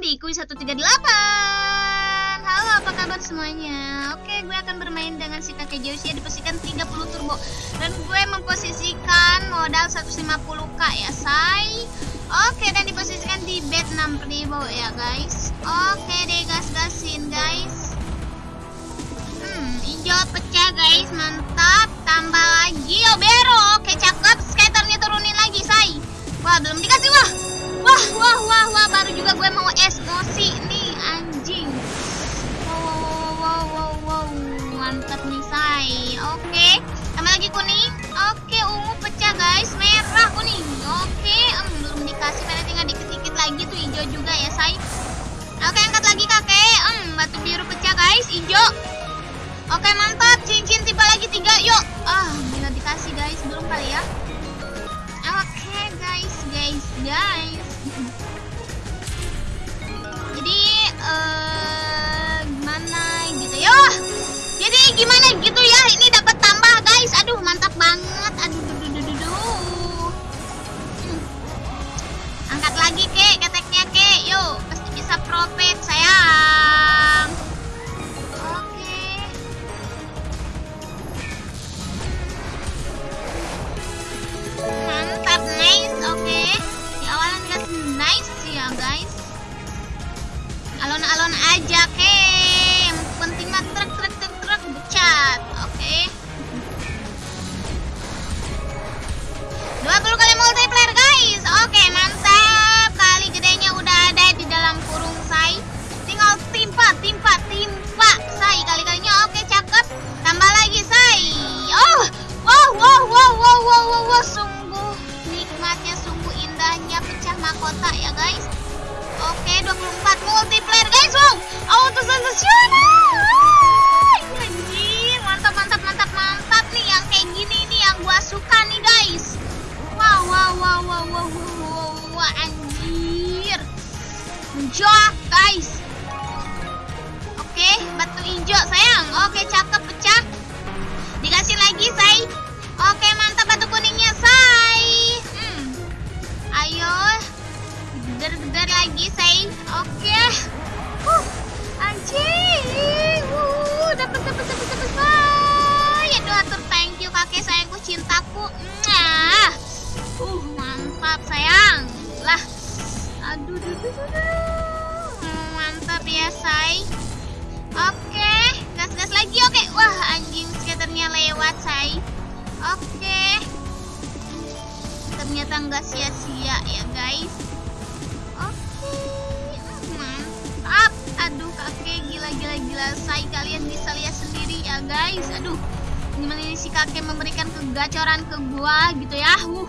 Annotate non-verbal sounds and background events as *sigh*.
di Kui 138 Halo apa kabar semuanya? Oke gue akan bermain dengan si kakek Josia Diposisikan 30 turbo. Dan gue memposisikan modal 150k ya say. Oke dan diposisikan di bet 6000 ya guys. Oke deh gas-gasin guys. Hmm hijau pecah guys. Mantap. Tambah lagi oh bero Oke, em, belum dikasih, merah tinggal dikit-dikit lagi tuh hijau juga ya, say. Oke, angkat lagi kakek. Em, batu biru pecah, guys. Hijau. Oke, mantap. Cincin tiba lagi tiga, yuk. Ah, bila dikasih, guys. Belum kali ya. Oke, guys, guys, guys. *laughs* Jadi eh gimana gitu ya? Jadi gimana gitu profit sayang. Oke. Mantap nice. Oke. Di awalan nice ya guys alon-alon aja ke mahkota ya guys Oke, 24 multiplayer guys, wow. Auto sensasional. Anjir, mantap mantap mantap mantap nih yang kayak gini nih yang gua suka nih guys. Wow wow wow wow wow wow, wow, anjir. Menjok guys. Oke, batu hijau sayang. Mantap ya say oke gas gas lagi oke wah anjing skaternya lewat say oke ternyata nggak sia-sia ya guys Oke, mantap. Aduh, kakek gila-gila gila. Saya kalian bisa lihat sendiri ya, guys. Aduh, gimana ini si kakek memberikan kegacoran ke gua gitu ya. Uh,